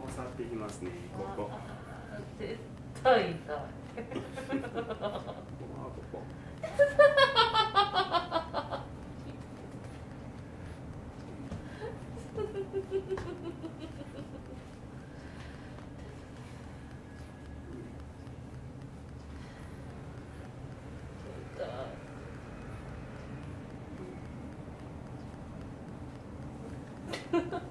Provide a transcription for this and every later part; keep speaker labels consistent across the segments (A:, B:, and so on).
A: こ去っていきますねここ。
B: 絶対痛い。
A: ここ。ここ
B: Ha ha ha.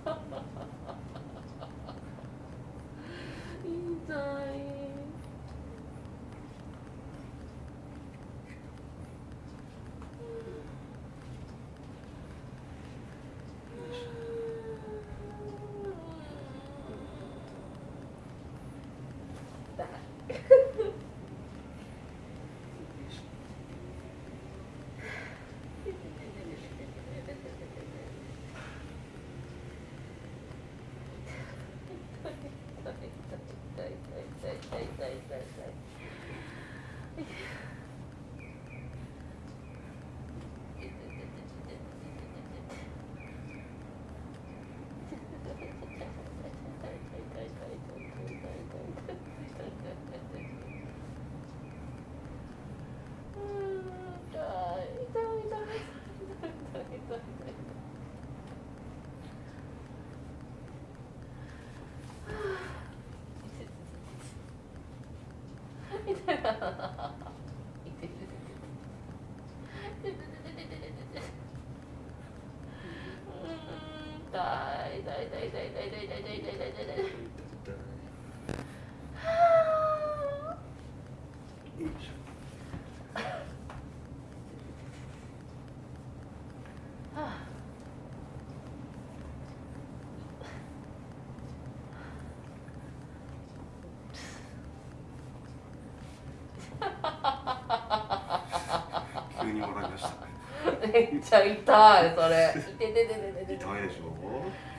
B: 痛い痛い痛い痛い痛い痛い
A: 痛い急
B: にいました。めっちゃ痛いそれ。痛いで
A: しょ。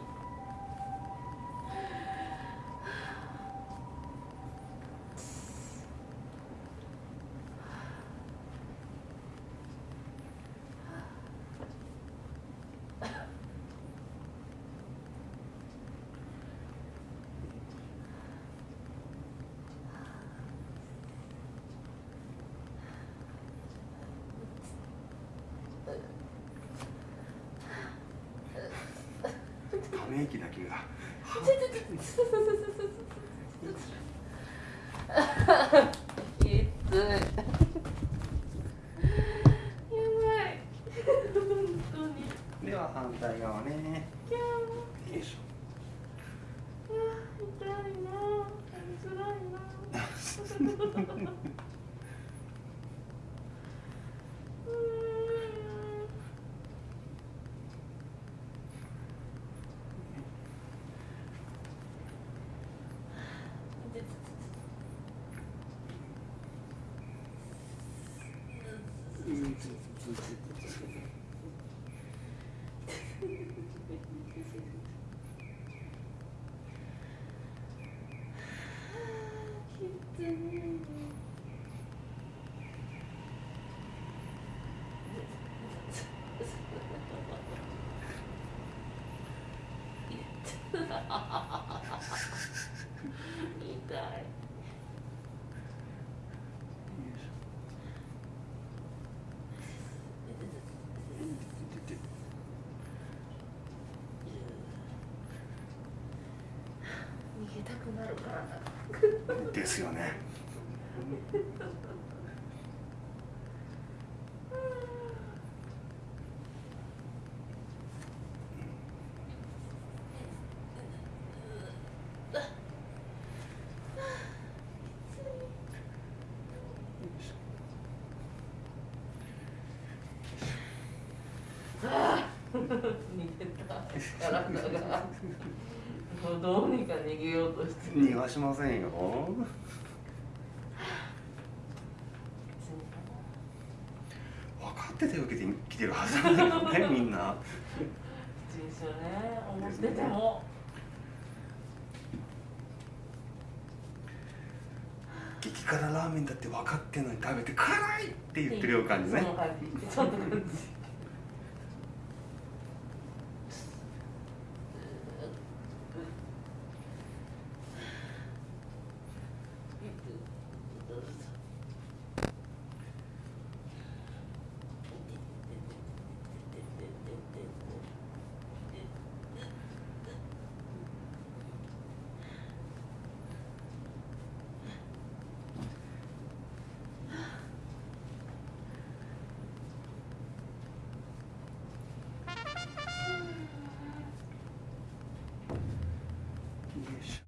A: 気だけが。
B: きついやばい。本当に
A: では反対側ね。よいしょ。
B: 痛いな辛いな。痛い。
A: ですよね。
B: 逃げた。もうどうにか逃げようとして
A: 逃がしませんよ。分かっててを受けてきてるはずなんだよねみんな。
B: ですよね思ってても、
A: 激辛ラーメンだって分かってんのに食べて辛いって言ってるような感じね。
B: その感じ。